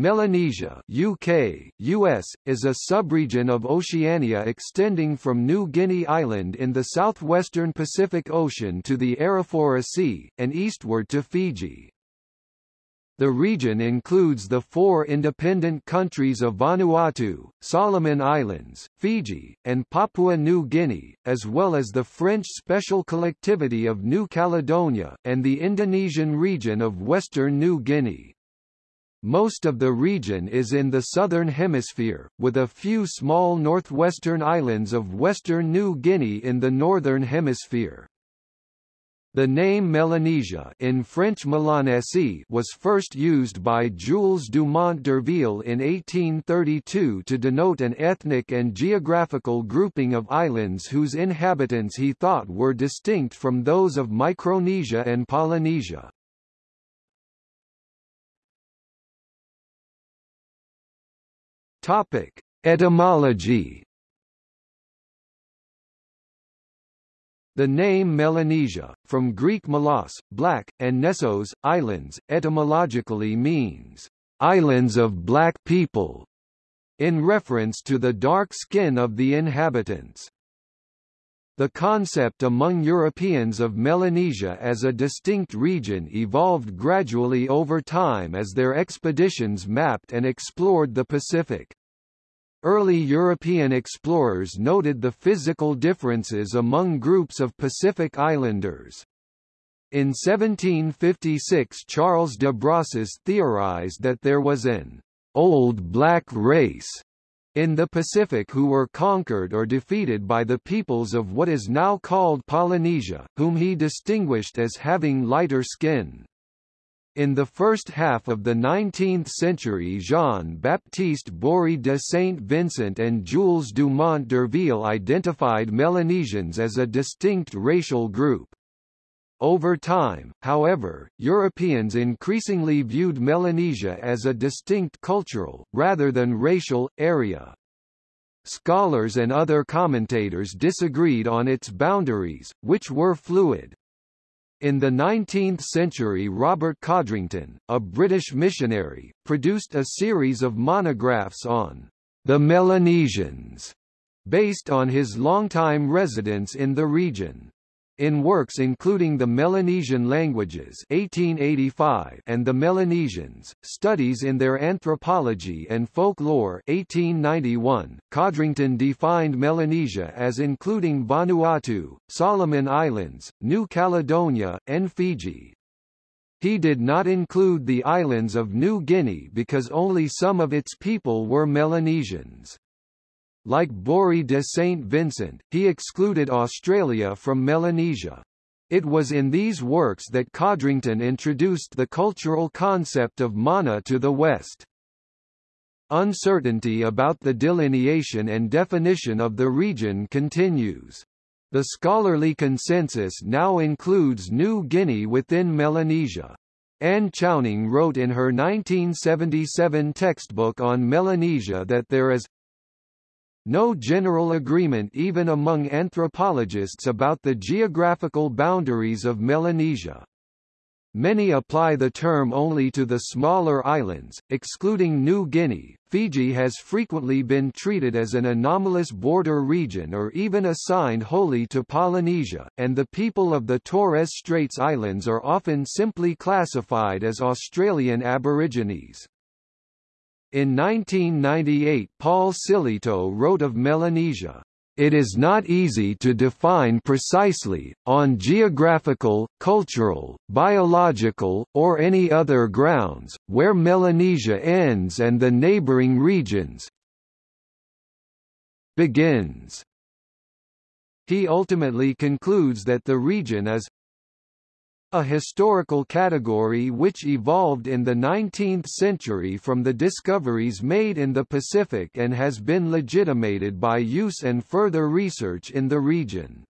Melanesia UK, US, is a subregion of Oceania extending from New Guinea Island in the southwestern Pacific Ocean to the Arafura Sea, and eastward to Fiji. The region includes the four independent countries of Vanuatu, Solomon Islands, Fiji, and Papua New Guinea, as well as the French Special Collectivity of New Caledonia, and the Indonesian region of Western New Guinea. Most of the region is in the southern hemisphere, with a few small northwestern islands of western New Guinea in the northern hemisphere. The name Melanesia in French Melanesie was first used by Jules Dumont d'Urville in 1832 to denote an ethnic and geographical grouping of islands whose inhabitants he thought were distinct from those of Micronesia and Polynesia. Topic: Etymology. The name Melanesia, from Greek melos, black, and nessos, islands, etymologically means, islands of black people, in reference to the dark skin of the inhabitants. The concept among Europeans of Melanesia as a distinct region evolved gradually over time as their expeditions mapped and explored the Pacific. Early European explorers noted the physical differences among groups of Pacific Islanders. In 1756 Charles de Brosses theorized that there was an «old black race» in the Pacific who were conquered or defeated by the peoples of what is now called Polynesia, whom he distinguished as having lighter skin. In the first half of the 19th century Jean-Baptiste Bory de Saint-Vincent and Jules Dumont d'Urville identified Melanesians as a distinct racial group. Over time, however, Europeans increasingly viewed Melanesia as a distinct cultural, rather than racial, area. Scholars and other commentators disagreed on its boundaries, which were fluid. In the 19th century Robert Codrington, a British missionary, produced a series of monographs on the Melanesians, based on his longtime residence in the region. In works including The Melanesian Languages 1885 and The Melanesians, Studies in Their Anthropology and Folklore 1891, Codrington defined Melanesia as including Vanuatu, Solomon Islands, New Caledonia, and Fiji. He did not include the islands of New Guinea because only some of its people were Melanesians. Like Bory de Saint Vincent, he excluded Australia from Melanesia. It was in these works that Codrington introduced the cultural concept of mana to the West. Uncertainty about the delineation and definition of the region continues. The scholarly consensus now includes New Guinea within Melanesia. Anne Chowning wrote in her 1977 textbook on Melanesia that there is no general agreement even among anthropologists about the geographical boundaries of Melanesia. Many apply the term only to the smaller islands, excluding New Guinea. Fiji has frequently been treated as an anomalous border region or even assigned wholly to Polynesia, and the people of the Torres Straits Islands are often simply classified as Australian Aborigines. In 1998 Paul Sillitoe wrote of Melanesia, it is not easy to define precisely, on geographical, cultural, biological, or any other grounds, where Melanesia ends and the neighboring regions begins. He ultimately concludes that the region is a historical category which evolved in the 19th century from the discoveries made in the Pacific and has been legitimated by use and further research in the region.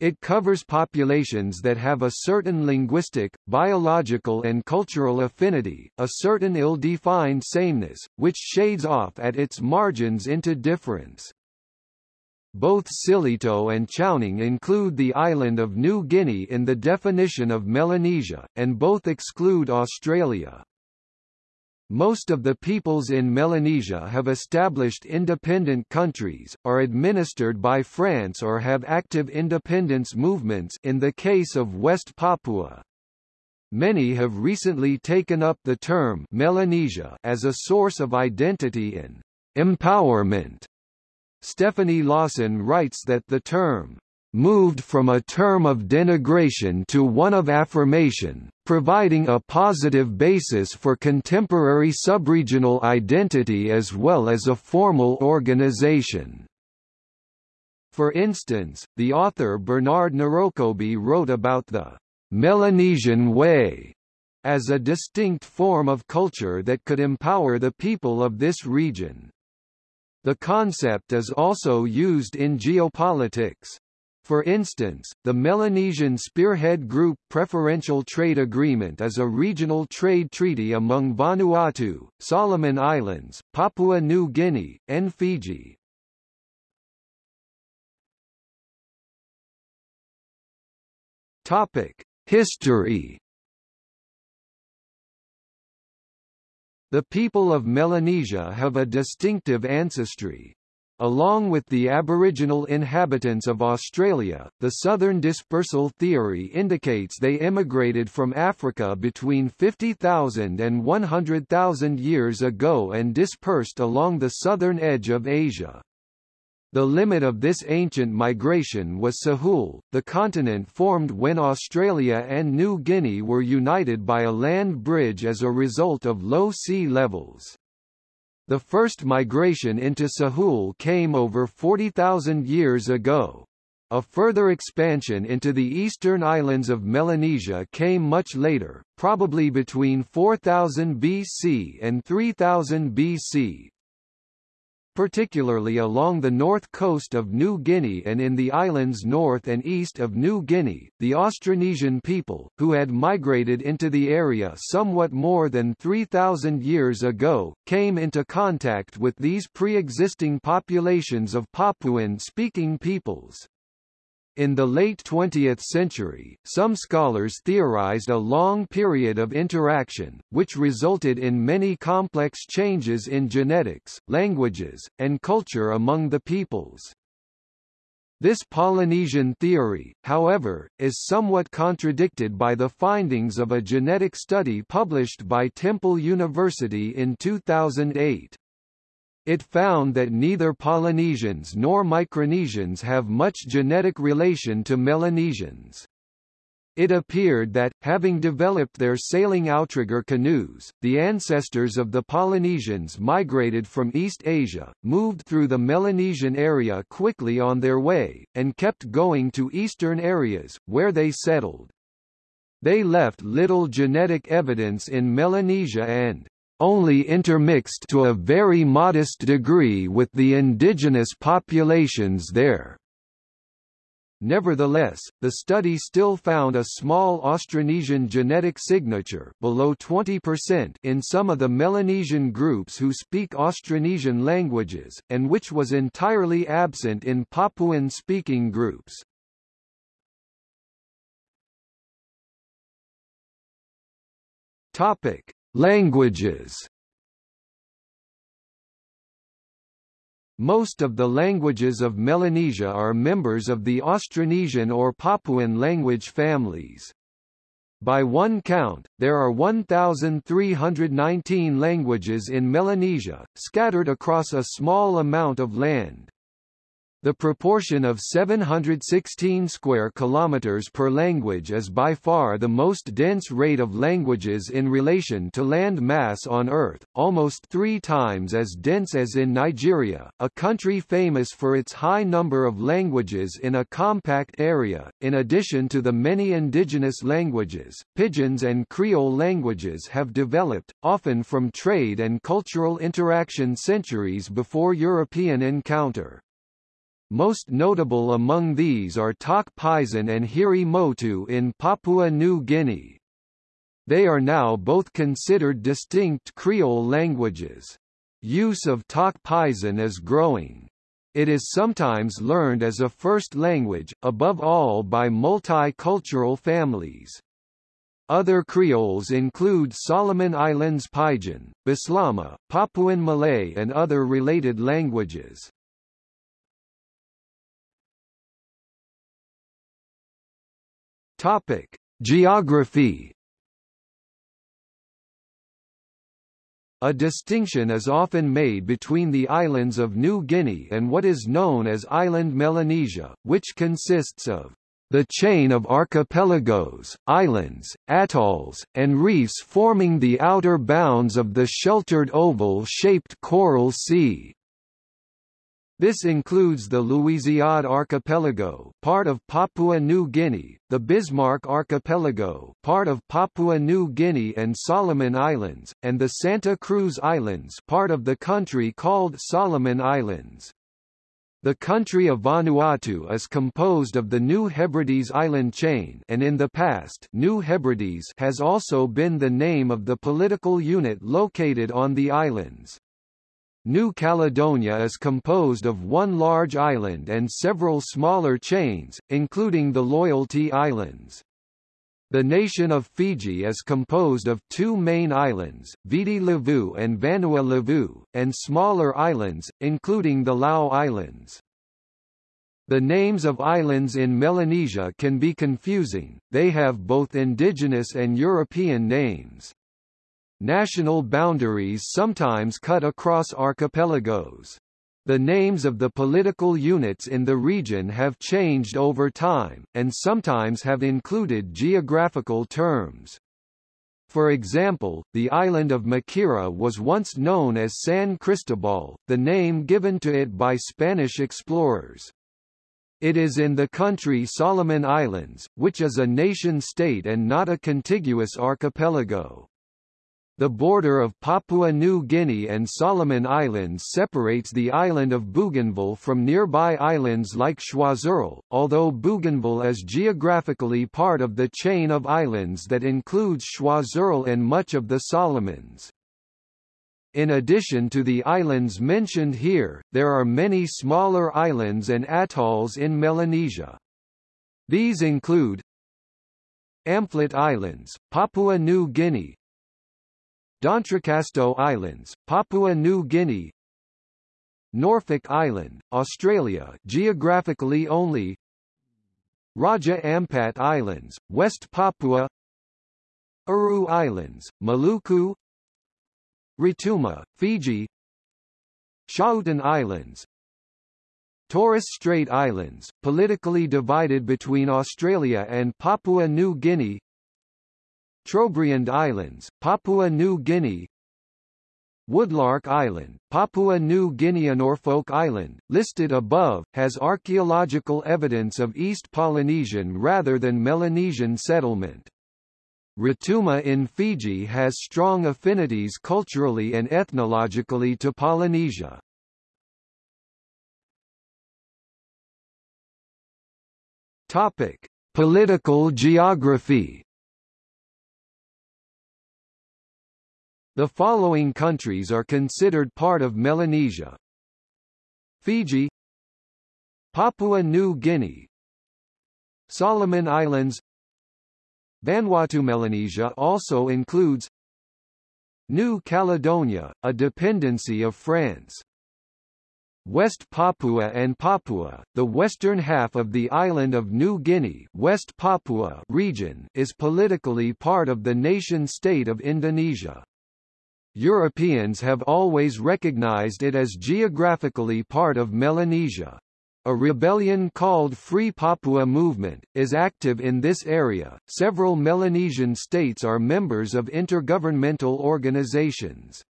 It covers populations that have a certain linguistic, biological and cultural affinity, a certain ill-defined sameness, which shades off at its margins into difference. Both Sillitoe and Chowning include the island of New Guinea in the definition of Melanesia, and both exclude Australia. Most of the peoples in Melanesia have established independent countries, are administered by France or have active independence movements in the case of West Papua. Many have recently taken up the term Melanesia as a source of identity and empowerment. Stephanie Lawson writes that the term moved from a term of denigration to one of affirmation, providing a positive basis for contemporary subregional identity as well as a formal organization. For instance, the author Bernard Narokobi wrote about the Melanesian way as a distinct form of culture that could empower the people of this region. The concept is also used in geopolitics. For instance, the Melanesian Spearhead Group Preferential Trade Agreement is a regional trade treaty among Vanuatu, Solomon Islands, Papua New Guinea, and Fiji. Topic: History The people of Melanesia have a distinctive ancestry. Along with the Aboriginal inhabitants of Australia, the southern dispersal theory indicates they immigrated from Africa between 50,000 and 100,000 years ago and dispersed along the southern edge of Asia. The limit of this ancient migration was Sahul, the continent formed when Australia and New Guinea were united by a land bridge as a result of low sea levels. The first migration into Sahul came over 40,000 years ago. A further expansion into the eastern islands of Melanesia came much later, probably between 4000 BC and 3000 BC, particularly along the north coast of New Guinea and in the islands north and east of New Guinea, the Austronesian people, who had migrated into the area somewhat more than 3,000 years ago, came into contact with these pre-existing populations of Papuan-speaking peoples. In the late 20th century, some scholars theorized a long period of interaction, which resulted in many complex changes in genetics, languages, and culture among the peoples. This Polynesian theory, however, is somewhat contradicted by the findings of a genetic study published by Temple University in 2008. It found that neither Polynesians nor Micronesians have much genetic relation to Melanesians. It appeared that, having developed their sailing outrigger canoes, the ancestors of the Polynesians migrated from East Asia, moved through the Melanesian area quickly on their way, and kept going to eastern areas, where they settled. They left little genetic evidence in Melanesia and only intermixed to a very modest degree with the indigenous populations there. Nevertheless, the study still found a small Austronesian genetic signature below 20% in some of the Melanesian groups who speak Austronesian languages, and which was entirely absent in Papuan-speaking groups. Topic: Languages Most of the languages of Melanesia are members of the Austronesian or Papuan language families. By one count, there are 1,319 languages in Melanesia, scattered across a small amount of land. The proportion of 716 square kilometers per language is by far the most dense rate of languages in relation to land mass on Earth, almost three times as dense as in Nigeria, a country famous for its high number of languages in a compact area. In addition to the many indigenous languages, Pidgins and Creole languages have developed, often from trade and cultural interaction centuries before European encounter. Most notable among these are Tok Pisin and Hiri Motu in Papua New Guinea. They are now both considered distinct Creole languages. Use of Tok Pisin is growing. It is sometimes learned as a first language, above all by multicultural families. Other Creoles include Solomon Islands Pidgin, Bislama, Papuan Malay and other related languages. Topic: Geography A distinction is often made between the islands of New Guinea and what is known as Island Melanesia, which consists of the chain of archipelagos, islands, atolls, and reefs forming the outer bounds of the sheltered oval-shaped coral sea. This includes the Louisiade Archipelago, part of Papua New Guinea, the Bismarck Archipelago, part of Papua New Guinea and Solomon Islands, and the Santa Cruz Islands, part of the country called Solomon Islands. The country of Vanuatu is composed of the New Hebrides island chain and in the past New Hebrides has also been the name of the political unit located on the islands. New Caledonia is composed of one large island and several smaller chains, including the Loyalty Islands. The nation of Fiji is composed of two main islands, Viti Levu and Vanua Levu, and smaller islands, including the Lau Islands. The names of islands in Melanesia can be confusing, they have both indigenous and European names. National boundaries sometimes cut across archipelagos. The names of the political units in the region have changed over time, and sometimes have included geographical terms. For example, the island of Makira was once known as San Cristobal, the name given to it by Spanish explorers. It is in the country Solomon Islands, which is a nation-state and not a contiguous archipelago. The border of Papua New Guinea and Solomon Islands separates the island of Bougainville from nearby islands like Choiseul, although Bougainville is geographically part of the chain of islands that includes Choiseul and much of the Solomons. In addition to the islands mentioned here, there are many smaller islands and atolls in Melanesia. These include Amphlett Islands, Papua New Guinea, D'Entrecasteaux Islands, Papua New Guinea Norfolk Island, Australia geographically only Raja Ampat Islands, West Papua Aru Islands, Maluku Rotuma, Fiji Schouten Islands Torres Strait Islands, politically divided between Australia and Papua New Guinea Trobriand Islands, Papua New Guinea Woodlark Island, Papua New Guinea Norfolk Island, listed above, has archaeological evidence of East Polynesian rather than Melanesian settlement. Rotuma in Fiji has strong affinities culturally and ethnologically to Polynesia. Topic: Political geography The following countries are considered part of Melanesia. Fiji Papua New Guinea Solomon Islands Vanuatu Melanesia also includes New Caledonia, a dependency of France. West Papua and Papua, the western half of the island of New Guinea West Papua region is politically part of the nation-state of Indonesia. Europeans have always recognized it as geographically part of Melanesia. A rebellion called Free Papua Movement is active in this area. Several Melanesian states are members of intergovernmental organizations.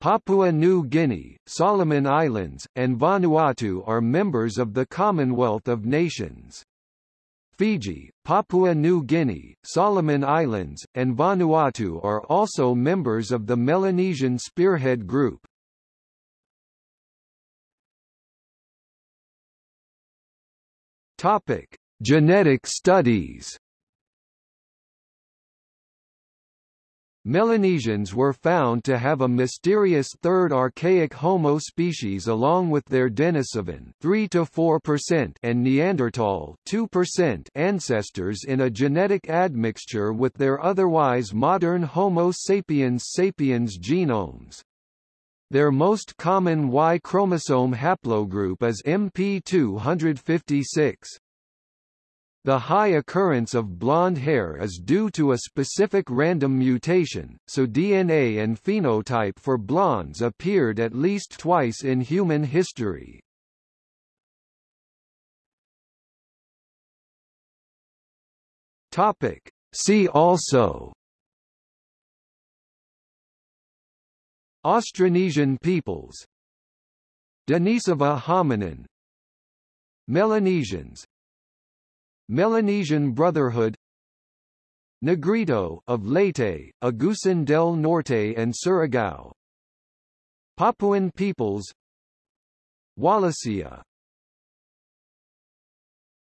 Papua New Guinea, Solomon Islands, and Vanuatu are members of the Commonwealth of Nations. Fiji, Papua New Guinea, Solomon Islands, and Vanuatu are also members of the Melanesian Spearhead Group. Topic: Genetic studies. Melanesians were found to have a mysterious third archaic Homo species along with their Denisovan 3 to 4% and Neanderthal 2% ancestors in a genetic admixture with their otherwise modern Homo sapiens sapiens genomes. Their most common Y chromosome haplogroup is MP256. The high occurrence of blonde hair is due to a specific random mutation, so DNA and phenotype for blondes appeared at least twice in human history. Topic. See also Austronesian peoples Denisova hominin Melanesians Melanesian Brotherhood Negrito of Leyte, Agusan del Norte and Surigao Papuan peoples Wallacea